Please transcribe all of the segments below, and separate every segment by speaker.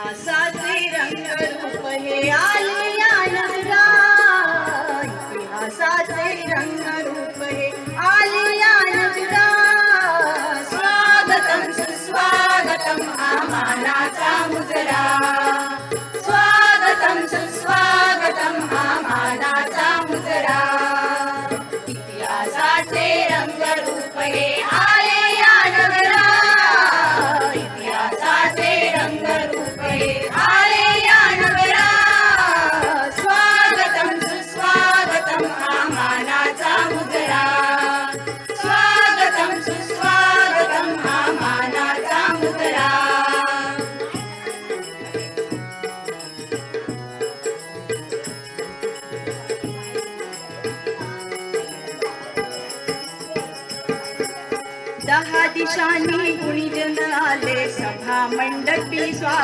Speaker 1: इतिहासाचे रंगरूप हे आले या नगरा इतिहासाचे रंगरूप हे आले या स्वागतम सुस्वागतम आम्हाला मुजरा.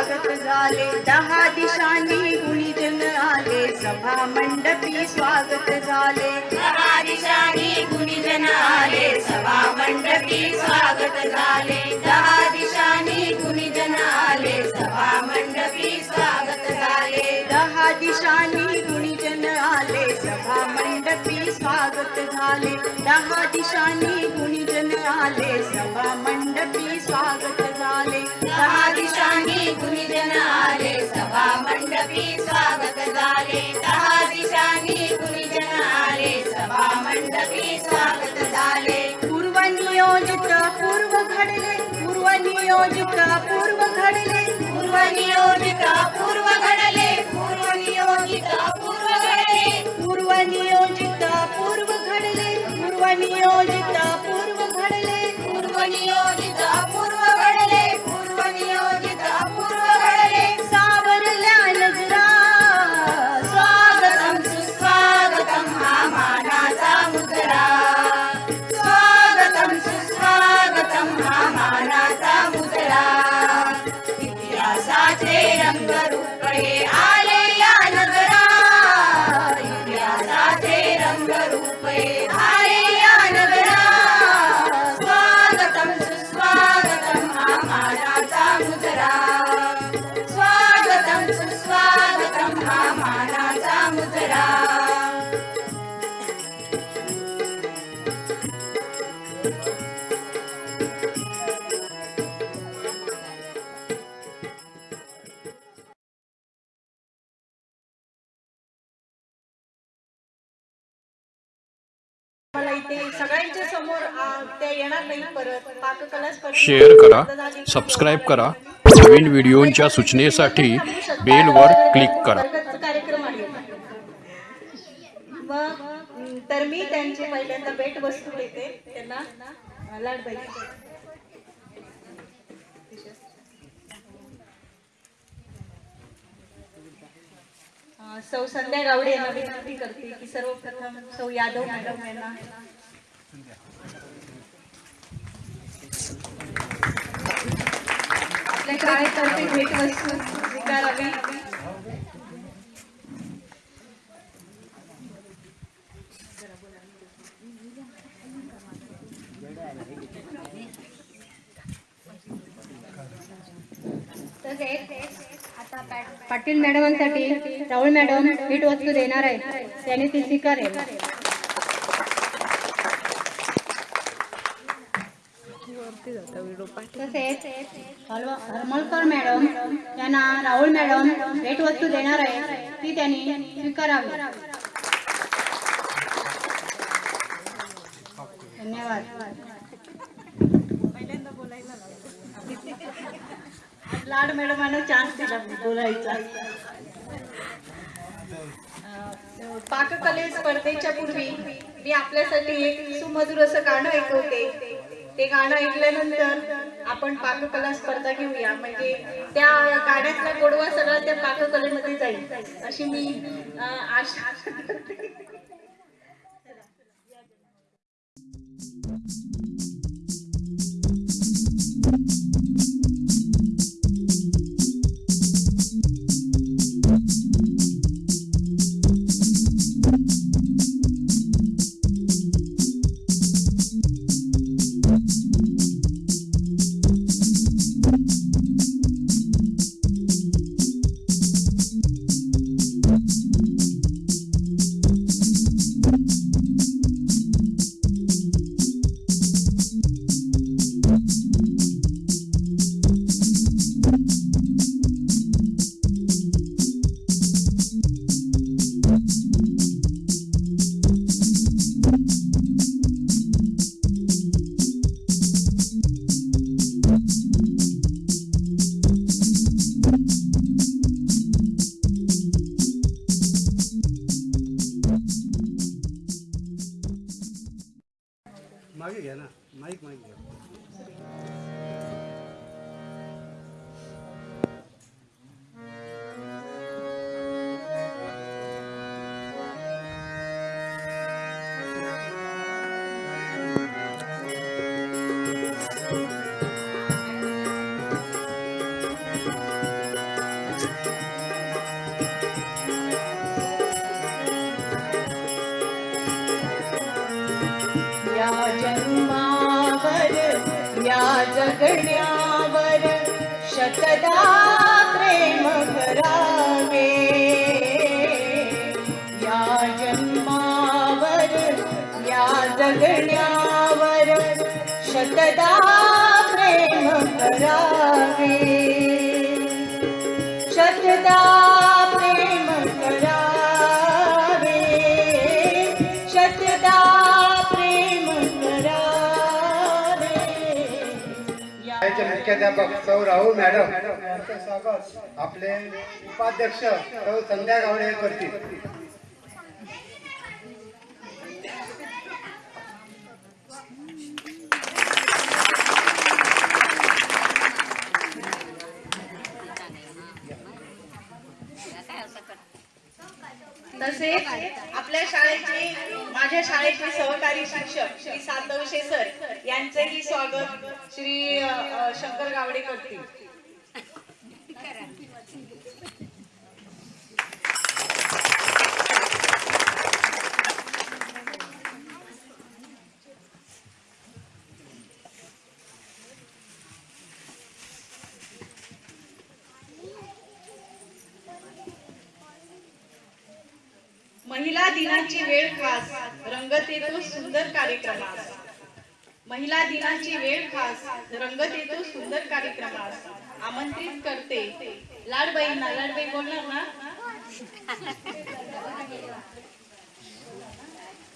Speaker 1: स्वागत झाले दहा दिशांनी गुणीजन आले. सभा मंडपी स्वागत झाले. दहा दिशांनी गुणीजन आले. सभा मंडपी स्वागत झाले. दहा दिशांनी गुणीजन आले. सभा मंडपी स्वागत झाले. दहा दिशांनी गुणीजन आले. सभा मंडपी स्वागत झाले. दहा दिशांनी गुणीजन आले. झाले दहा दिशांनी गुणीजन आले सभा मंडपी स्वागत झाले. पूर्व नियोजित पूर्व घडले पूर्व नियोजित पूर्व घडले. पूर्व नियोजित पूर्व घडले पूर्व नियोजित पूर्व घडले. पूर्व नियोजित पूर्व घडले पूर्व नियोजित पूर्व घडले. पूर्व नियोजित येणार नाही परत. पाककला स्पर्धेत
Speaker 2: शेअर करा. सबस्क्राईब करा. नवीन व्हिडिओंच्या सूचनेसाठी बेलवर क्लिक करा.
Speaker 1: कार्यक्रम आहे. मग तर मी त्यांची पहिल्यांदा भेट वस्तू देते त्यांना लाडबाई सौ संध्या गावडे यांना विनंती करते की सर्वप्रथम सौ यादव मॅडम यांना आपल्या शाळेतर्फे भेटवस्तू स्वीकारावी
Speaker 3: पाटील मॅडमांसाठी राहुल मॅडम भेट वस्तू देणार आहे. त्याने ती स्वीकारेल. तसेच हलवा- हरमलकर मॅडम यांना राहुल मॅडम भेट वस्तू देणार आहे ती त्यांनी स्वीकारावी. धन्यवाद.
Speaker 1: लाड मॅडमांना चान्स दिला बोलायचा. पाककले स्पर्धेच्या पूर्वी मी आपल्यासाठी एक सुमधुर असं गाणं ऐकवते ते गाणं ऐकल्यानंतर आपण पाककला स्पर्धा घेऊया. म्हणजे त्या गाण्यातला गोडवा सगळा त्या पाककलेमध्ये जाईल. अशी मी आशा शतदा प्रेम करावे या जन्मावर या जगण्यावर शतदा
Speaker 4: शाळेचे सौ राहुल मॅडम यांचं स्वागत. आपले उपाध्यक्ष सौ संध्या गावडे करतील.
Speaker 1: तसेच आपल्या शाळेची माझ्या शाळेचे सहकारी शिक्षक श्री सातवशे सर यांचेही स्वागत श्री शंकर गावडे करतील महिला दिनाची वेळ खास रंगत येतो सुंदर कार्यक्रमास. महिला दिनाची वेळ खास रंगत येतो सुंदर कार्यक्रमास. आमंत्रित करते. लाडबाईंना लाडबाई बोलणार ना?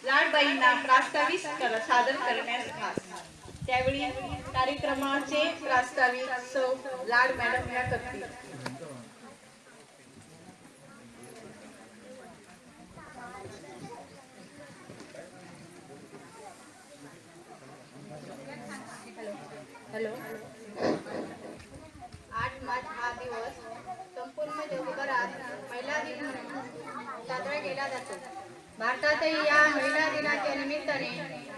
Speaker 1: लाडबाईंना प्रास्ताविक कर- सादर करण्यास खास. त्यावेळी कार्यक्रमाचे प्रास्ताविक सौ लाड मॅडम या करतील हॅलो
Speaker 3: आठ मार्च हा दिवस संपूर्ण जगभरात महिला दिन म्हणून साजरा केला जातो. भारतातही या महिला दिनाच्या निमित्ताने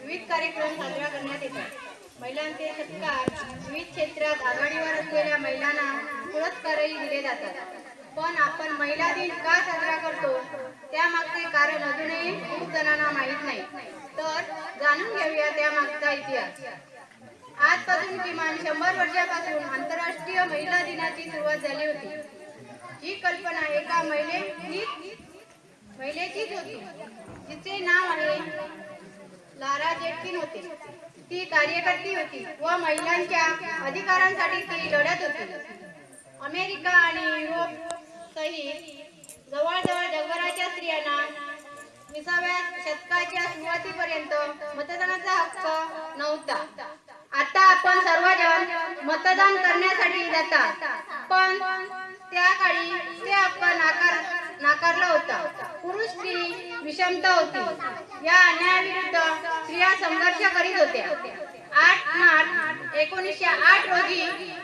Speaker 3: विविध कार्यक्रम साजरा करण्यात येतात. महिलांचे सत्कार विविध क्षेत्रात आघाडीवर असलेल्या महिलांना पुरस्कारही दिले जातात. पण आपण महिला दिन का साजरा करतो त्यामागचे कारण अजूनही खूप जणांना माहीत नाही. तर जाणून घेऊया त्यामागचा इतिहास. आजपासून किमान शंभर वर्षापासून आंतरराष्ट्रीय महिला दिनाची सुरुवात झाली होती. ही कल्पना एका महिलेची महिलेचीच होती. जिचे नाव आहे लारा जेटकिन होते. ती कार्यकर्ती होती व महिलांच्या अधिकारांसाठी ती लढत होती. अमेरिका आणि युरोप सहित जवळजवळ जगभराच्या स्त्रियांना विसाव्या शतकाच्या सुरुवातीपर्यंत मतदानाचा हक्क नव्हता. आता आपण सर्वजण मतदान करण्यासाठी जातात. पण त्या काळी ते हक्क नाकार नाकारला होता. पुरुष स्त्री विषमता होती. या अन्यायाविरुद्ध स्त्रिया संघर्ष करीत होत्या. आठ मार्च एकोणीसशे आठ रोजी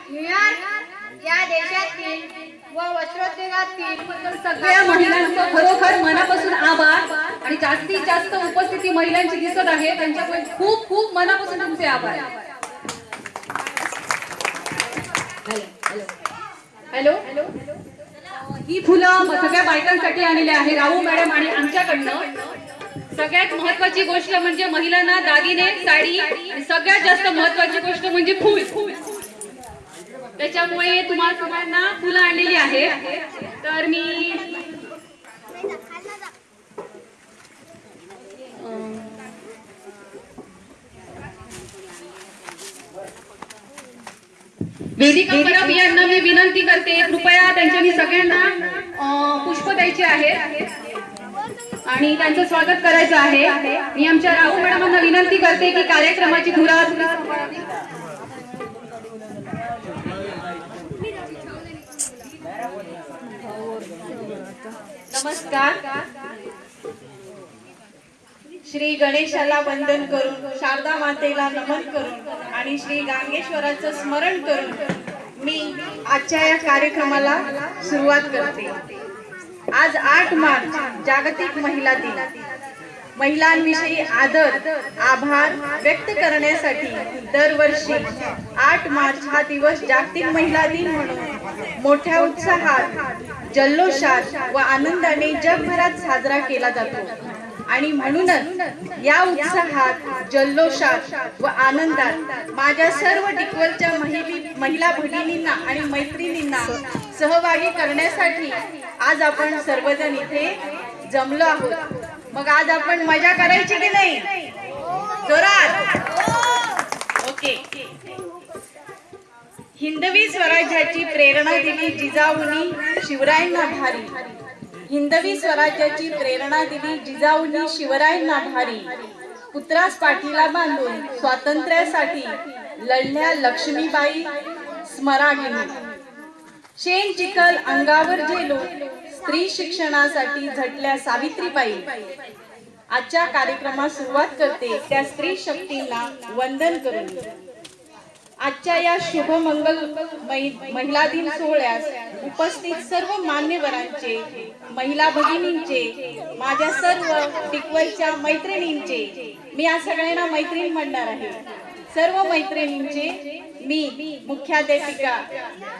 Speaker 3: न्यूयॉर्क या देशातील व वस्त्रोद्योगातील
Speaker 5: सगळ्या महिलांचं खरोखर मनापासून आभार आणि जास्तीत जास्त उपस्थिती महिलांची दिसत आहे. त्यांच्यामुळे खूप खूप मनापासून तुमचे आभार. हॅलो. ही फुलं सगळ्या बायकांसाठी आलेली आहे राहू मॅडम आणि आमच्याकडनं. सगळ्यात महत्वाची गोष्ट म्हणजे महिलांना दागिने साडी सगळ्यात जास्त महत्वाची गोष्ट म्हणजे फुल. त्याच्यामुळे तुम्हाला सगळ्यांना फुलं आणलेली आहे. तर मी वेदिका परब यांना मी विनंती करते. कृपया त्यांच्यानी सगळ्यांना पुष्प द्यायचे आहे आणि त्यांचं स्वागत करायचं आहे. मी आमच्या राहू मॅडमांना विनंती करते की कार्यक्रमाची धुरा
Speaker 1: नमस्कार. श्री गणेशाला वंदन करून शारदा मातेला नमन करून आणि श्री गांगेश्वराचं स्मरण करून मी आजच्या या कार्यक्रमाला सुरुवात करते. आज आठ मार्च जागतिक महिला दिन. महिलांविषयी आदर आभार व्यक्त करण्यासाठी दरवर्षी आठ मार्च हा दिवस जागतिक महिला दिन म्हणून मोठ्या उत्साहात जल्लोषात व आनंदाने जगभरात साजरा केला जातो. आणि म्हणूनच या उत्साहात जल्लोषात व आनंदात माझ्या सर्व टिकवलच्या महिला भगिनींना आणि मैत्रिणींना सहभागी करण्यासाठी आज आपण सर्वजण इथे जमलो आहोत. मग आज आपण मजा करायची की नाही? जोरात. ओके. हिंदवी स्वराज्याची प्रेरणा दिली जिजाऊनी शिवरायांना भारी. हिंदवी स्वराज्याची प्रेरणा दिली जिजाऊंनी शिवरायांना भारी. पुत्रास पाठीला बांधून स्वातंत्र्यासाठी लढल्या लक्ष्मीबाई स्मरागिनी. शेण चिखल अंगावर झेलो स्त्री शिक्षणासाठी झटल्या सावित्रीबाई. आजच्या कार्यक्रमास सुरुवात करते त्या स्त्री शक्तींना वंदन करून. आजच्या या शुभ मंगल महिला दिन सोहळ्यास उपस्थित सर्व मान्यवरांचे महिला भगिनींचे माझ्या सर्व टिकवलच्या मैत्रिणींचे मी या सगळ्यांना मैत्रीण म्हणणार आहे. सर्व मैत्रिणींचे मी मुख्याध्यापिका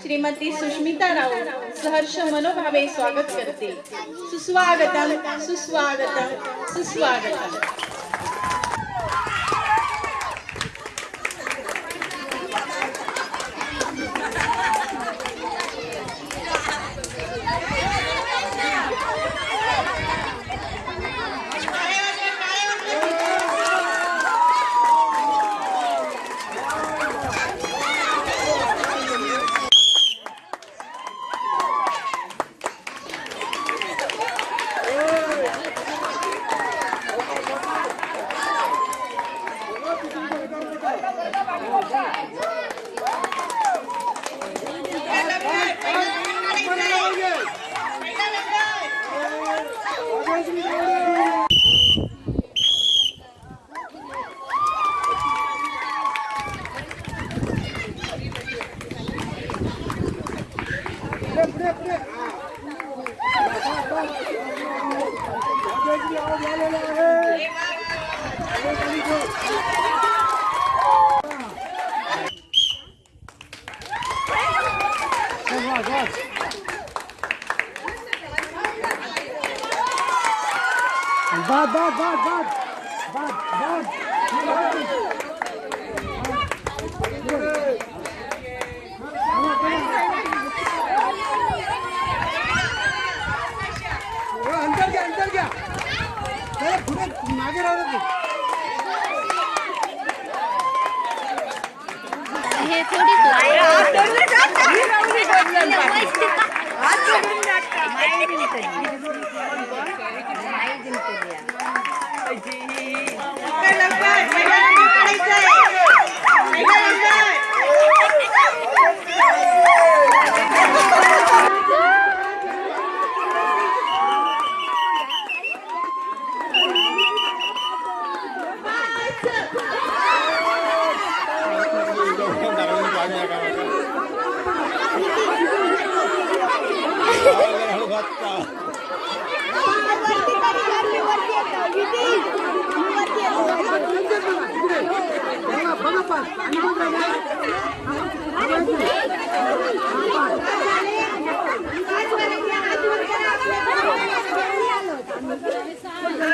Speaker 1: श्रीमती सुष्मिता राऊत सहर्ष मनोभावे स्वागत करते. सुस्वागतम सुस्वागतम सुस्वागतम.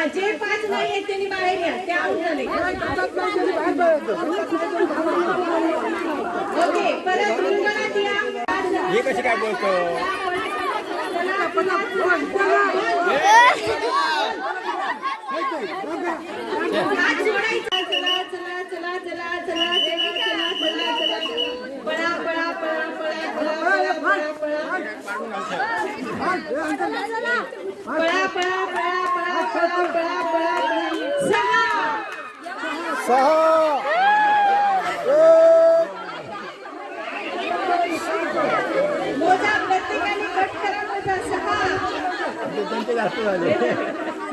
Speaker 1: जे पाच नाही आहेत त्यांनी बाहेर या. त्या. ओके परत रिंगणात या.
Speaker 4: हे कशी काय बोलतो?
Speaker 1: हात जोडायचा. पळा पळा पळा पळा पळा पळा पळा सहा.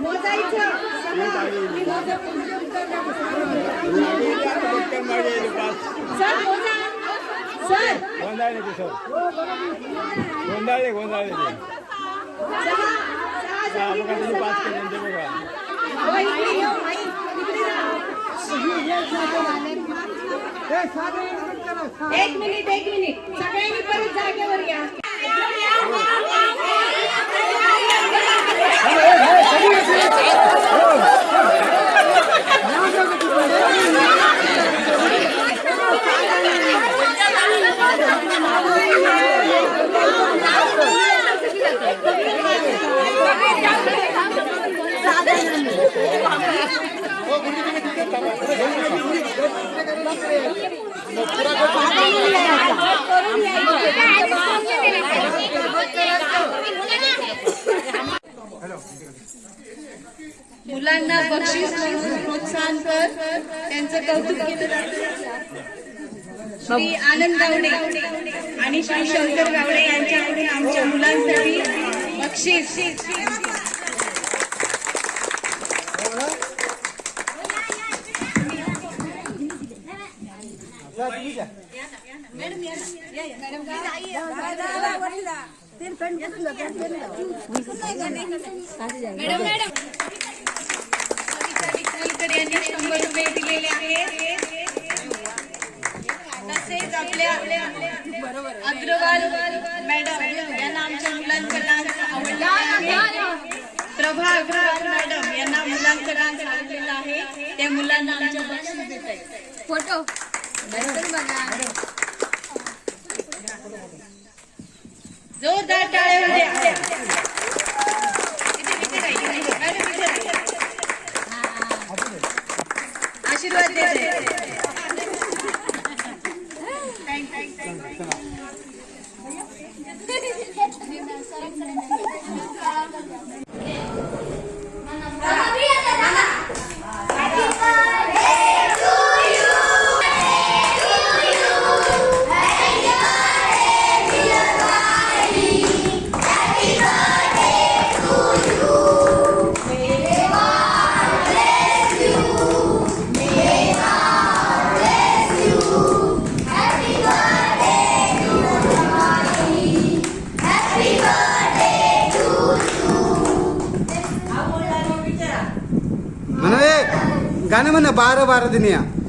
Speaker 1: मोजायचं मोजा
Speaker 4: સર
Speaker 1: ગોંધાઈ નથી સર ગોંધાઈ ગોંધાઈ નથી एक मिनिट एक मिनिट सगळ्यांनी परत जागेवर या Oh, मुलांना बक्षीस प्रोत्साहन कर. त्यांचं कौतुक केलं श्री आनंद गावडे. आणि श्री शंकर गावडे यांच्याकडून आमच्या मुलांसाठी बक्षीस. विठ्ठलकर यांनी शंभर रुपये दिलेले आहेत. तसेच आपल्या अग्रवाल मॅडम यांना आमच्या मुलांचं डान्स आवडला आहे. प्रभा अग्रवाल मॅडम यांना मुलांचं डान्स आवडलेला आहे. त्या मुलांना आमच्या बक्षीस देत आहेत
Speaker 3: फोटो.
Speaker 1: जोरदार टाळ्या. आशीर्वाद देत Thank
Speaker 4: you. आहे. म्हणा